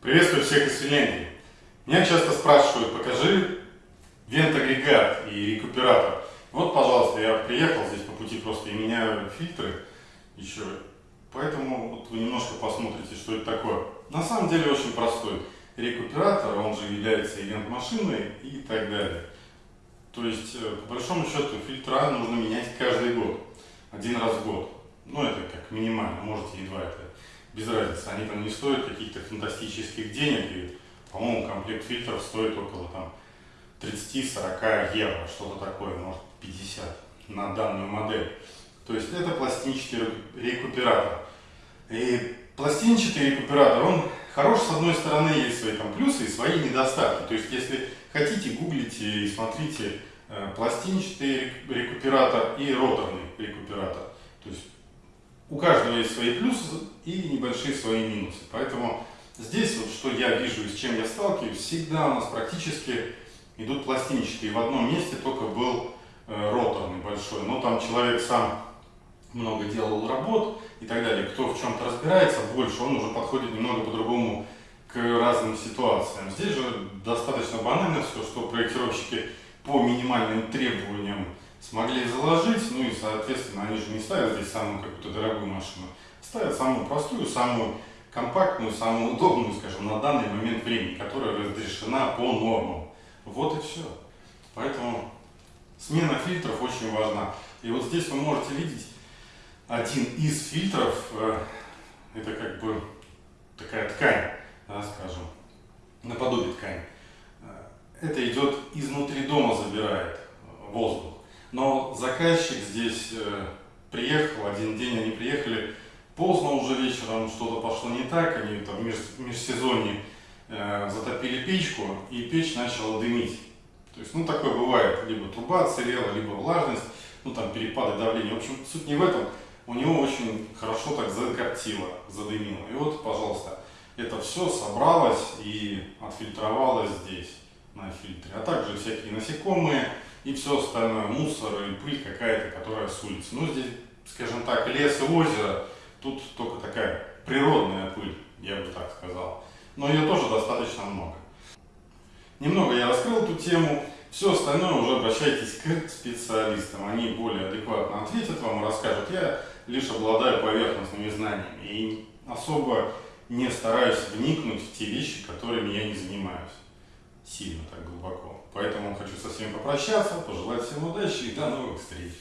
Приветствую всех из Финляндии. Меня часто спрашивают, покажи вент-агрегат и рекуператор. Вот, пожалуйста, я приехал здесь по пути просто и меняю фильтры еще. Поэтому вот вы немножко посмотрите, что это такое. На самом деле очень простой. Рекуператор, он же является ивент-машиной и так далее. То есть, э, по большому счету, фильтра нужно менять каждый год. Один раз в год. Ну, это как минимально, можете едва это без разницы. Они там не стоят каких-то фантастических денег. И, по-моему, комплект фильтров стоит около там 30-40 евро, что-то такое, может 50 на данную модель. То есть это пластинчатый рекуператор. И пластинчатый рекуператор, он хорош, с одной стороны, есть свои там плюсы и свои недостатки. То есть если хотите, гуглите и смотрите э, пластинчатый рекуператор и роторный рекуператор. То есть у каждого есть свои плюсы и небольшие свои минусы. Поэтому здесь вот что я вижу и с чем я сталкиваюсь, всегда у нас практически идут пластинчатые. В одном месте только был э, роторный большой, но там человек сам много делал работ и так далее. Кто в чем-то разбирается больше, он уже подходит немного по-другому к разным ситуациям. Здесь же достаточно банально все, что проектировщики по минимальным требованиям смогли заложить, ну и, соответственно, они же не ставят здесь самую какую-то дорогую машину, ставят самую простую, самую компактную, самую удобную, скажем, на данный момент времени, которая разрешена по нормам. Вот и все. Поэтому смена фильтров очень важна. И вот здесь вы можете видеть один из фильтров, э, это как бы такая ткань, да, скажем, наподобие ткани. Э, это идет изнутри дома, забирает воздух. Но заказчик здесь э, приехал, один день они приехали, поздно уже вечером что-то пошло не так, они там в межсезонье э, затопили печку, и печь начала дымить. То есть, ну, такое бывает, либо труба отсырела, либо влажность, ну, там, перепады давления. В общем, суть не в этом, у него очень хорошо так закоптило, задымило. И вот, пожалуйста, это все собралось и отфильтровалось здесь, на фильтре. А также всякие насекомые, и все остальное, мусор и пыль какая-то, которая с улицы. Ну, здесь, скажем так, лес и озеро, тут только такая природная пыль, я бы так сказал. Но ее тоже достаточно много. Немного я раскрыл эту тему, все остальное уже обращайтесь к специалистам. Они более адекватно ответят вам и расскажут. Я лишь обладаю поверхностными знаниями и особо не стараюсь вникнуть в те вещи, которыми я не занимаюсь сильно так глубоко. Поэтому хочу со всеми попрощаться, пожелать всем удачи и до новых встреч.